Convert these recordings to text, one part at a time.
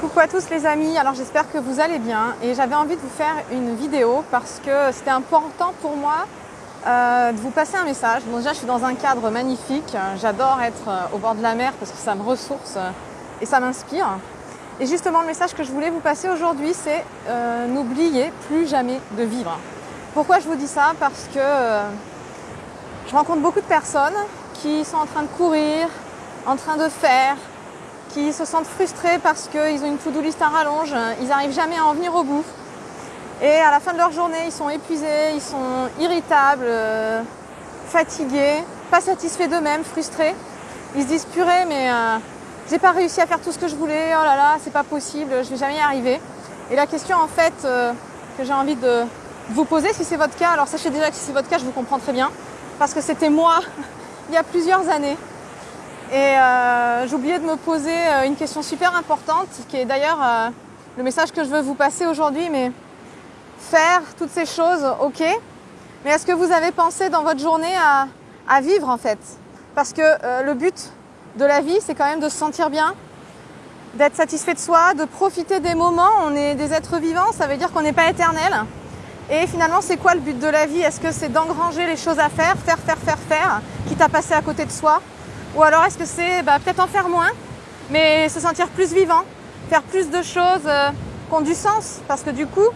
Coucou à tous les amis, alors j'espère que vous allez bien et j'avais envie de vous faire une vidéo parce que c'était important pour moi euh, de vous passer un message. Bon déjà je suis dans un cadre magnifique, j'adore être euh, au bord de la mer parce que ça me ressource euh, et ça m'inspire. Et justement le message que je voulais vous passer aujourd'hui c'est n'oubliez plus jamais de vivre. Pourquoi je vous dis ça? Parce que je rencontre beaucoup de personnes qui sont en train de courir, en train de faire, qui se sentent frustrés parce qu'ils ont une to-do list à rallonge, ils n'arrivent jamais à en venir au bout. Et à la fin de leur journée, ils sont épuisés, ils sont irritables, euh, fatigués, pas satisfaits d'eux-mêmes, frustrés. Ils se disent purée, mais euh, j'ai pas réussi à faire tout ce que je voulais, oh là là, c'est pas possible, je vais jamais y arriver. Et la question en fait euh, que j'ai envie de vous poser, si c'est votre cas, alors sachez déjà que si c'est votre cas, je vous comprends très bien, parce que c'était moi il y a plusieurs années. Et euh, j'oubliais de me poser euh, une question super importante, qui est d'ailleurs euh, le message que je veux vous passer aujourd'hui, mais faire toutes ces choses, ok, mais est-ce que vous avez pensé dans votre journée à, vivre en fait? Parce que le but de la vie, c'est quand même de se sentir bien, d'être satisfait de soi, de profiter des moments. On est des êtres vivants, ça veut dire qu'on n'est pas éternel. Et finalement, c'est quoi le but de la vie? Est-ce que c'est d'engranger les choses à faire, faire, faire, faire, faire, quitte à passer à côté de soi? Ou alors est-ce que c'est bah, peut-être en faire moins, mais se sentir plus vivant, faire plus de choses euh, qui ont du sens Parce que du coup,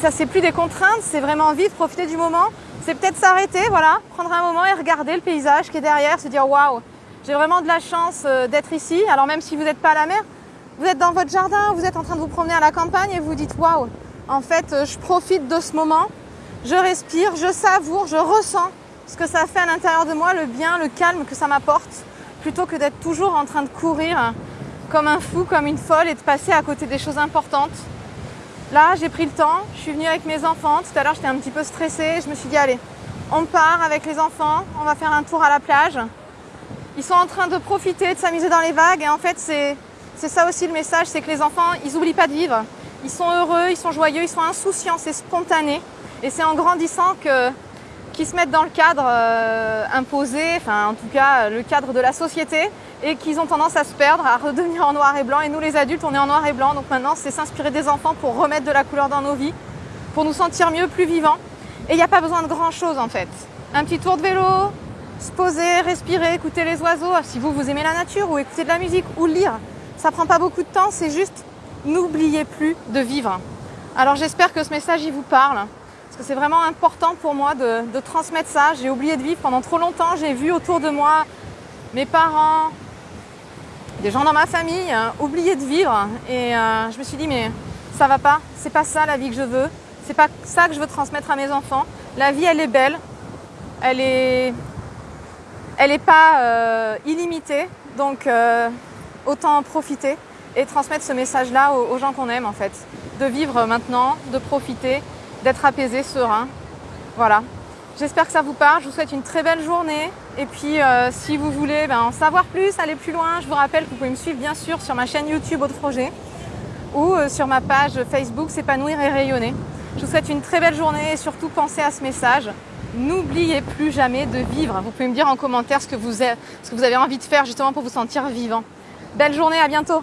ça c'est plus des contraintes, c'est vraiment vivre, profiter du moment. C'est peut-être s'arrêter, voilà, prendre un moment et regarder le paysage qui est derrière, se dire waouh, j'ai vraiment de la chance euh, d'être ici. Alors même si vous n'êtes pas à la mer, vous êtes dans votre jardin, vous êtes en train de vous promener à la campagne et vous dites waouh, en fait, euh, je profite de ce moment, je respire, je savoure, je ressens ce que ça fait à l'intérieur de moi, le bien, le calme que ça m'apporte, plutôt que d'être toujours en train de courir comme un fou, comme une folle et de passer à côté des choses importantes. Là, j'ai pris le temps, je suis venue avec mes enfants. Tout à l'heure, j'étais un petit peu stressée. Je me suis dit, allez, on part avec les enfants, on va faire un tour à la plage. Ils sont en train de profiter, de s'amuser dans les vagues. Et en fait, c'est ça aussi le message, c'est que les enfants, ils n'oublient pas de vivre. Ils sont heureux, ils sont joyeux, ils sont insouciants, c'est spontané. Et c'est en grandissant que qu'ils se mettent dans le cadre euh, imposé, enfin en tout cas le cadre de la société, et qu'ils ont tendance à se perdre, à redevenir en noir et blanc. Et nous les adultes, on est en noir et blanc, donc maintenant c'est s'inspirer des enfants pour remettre de la couleur dans nos vies, pour nous sentir mieux, plus vivants. Et il n'y a pas besoin de grand chose en fait. Un petit tour de vélo, se poser, respirer, écouter les oiseaux, si vous vous aimez la nature, ou écouter de la musique, ou lire. Ça prend pas beaucoup de temps, c'est juste n'oubliez plus de vivre. Alors j'espère que ce message il vous parle c'est vraiment important pour moi de, transmettre ça. J'ai oublié de vivre pendant trop longtemps. J'ai vu autour de moi mes parents, des gens dans ma famille euh, oublier de vivre. Et euh, je me suis dit, mais ça va pas. C'est pas ça la vie que je veux. C'est pas ça que je veux transmettre à mes enfants. La vie, elle est belle. Elle est, elle est pas euh, illimitée. Donc autant en profiter et transmettre ce message-là aux gens qu'on aime en fait. De vivre maintenant, de profiter d'être apaisé, serein. Voilà. J'espère que ça vous parle. Je vous souhaite une très belle journée. Et puis, euh, si vous voulez ben, en savoir plus, aller plus loin, je vous rappelle que vous pouvez me suivre bien sûr sur ma chaîne YouTube Autre Projet ou euh, sur ma page Facebook S'épanouir et rayonner. Je vous souhaite une très belle journée et surtout pensez à ce message. N'oubliez plus jamais de vivre. Vous pouvez me dire en commentaire ce que vous avez, ce que vous avez envie de faire justement pour vous sentir vivant. Belle journée, à bientôt